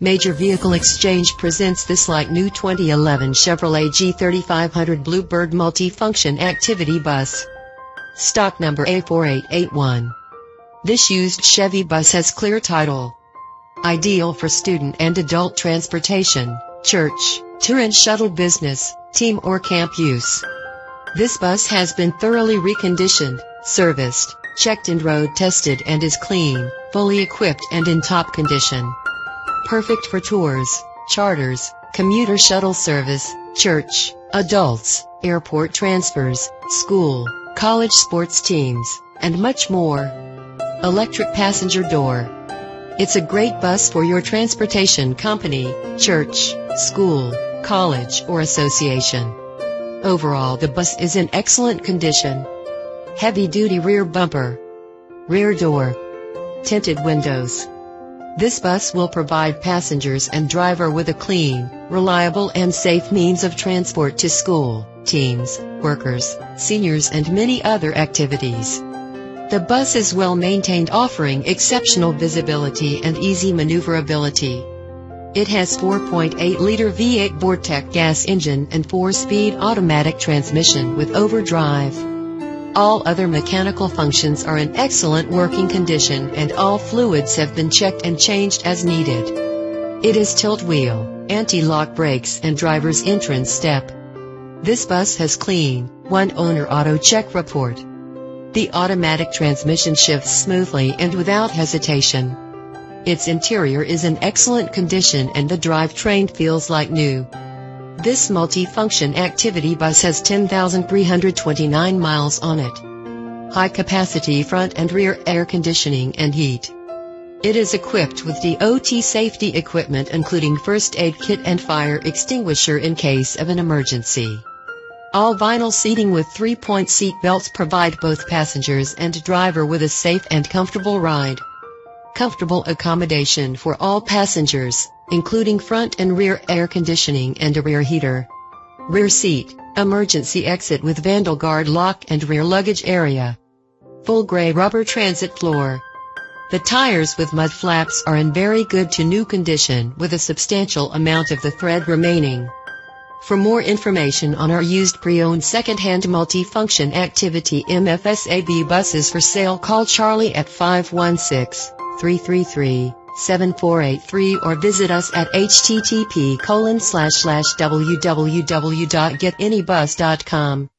Major Vehicle Exchange presents this like new 2011 Chevrolet G3500 Bluebird Multifunction Activity Bus. Stock number A4881. This used Chevy bus has clear title. Ideal for student and adult transportation, church, tour and shuttle business, team or camp use. This bus has been thoroughly reconditioned, serviced, checked and road tested and is clean, fully equipped and in top condition. Perfect for tours, charters, commuter shuttle service, church, adults, airport transfers, school, college sports teams, and much more. Electric passenger door. It's a great bus for your transportation company, church, school, college, or association. Overall the bus is in excellent condition. Heavy-duty rear bumper. Rear door. Tinted windows. This bus will provide passengers and driver with a clean, reliable and safe means of transport to school, teams, workers, seniors and many other activities. The bus is well maintained offering exceptional visibility and easy maneuverability. It has 4.8-liter V8 Vortec gas engine and 4-speed automatic transmission with overdrive. All other mechanical functions are in excellent working condition and all fluids have been checked and changed as needed. It is tilt wheel, anti-lock brakes and driver's entrance step. This bus has clean, one owner auto check report. The automatic transmission shifts smoothly and without hesitation. Its interior is in excellent condition and the drivetrain feels like new. This multi-function activity bus has 10,329 miles on it. High capacity front and rear air conditioning and heat. It is equipped with DOT safety equipment including first aid kit and fire extinguisher in case of an emergency. All vinyl seating with three-point seat belts provide both passengers and driver with a safe and comfortable ride. Comfortable accommodation for all passengers, including front and rear air conditioning and a rear heater. Rear seat, emergency exit with vandal guard lock and rear luggage area. Full gray rubber transit floor. The tires with mud flaps are in very good to new condition with a substantial amount of the thread remaining. For more information on our used pre-owned second-hand multi-function activity MFSAB buses for sale call Charlie at 516-333-7483 or visit us at http www.getanybus.com.